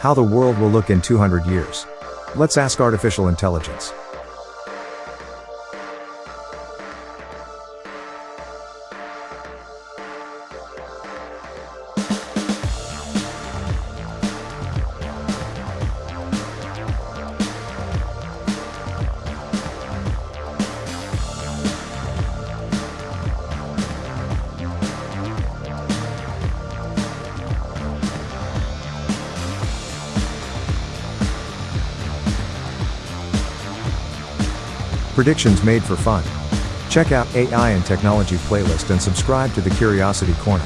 How the world will look in 200 years. Let's ask artificial intelligence. Predictions made for fun. Check out AI and Technology playlist and subscribe to the Curiosity Corner.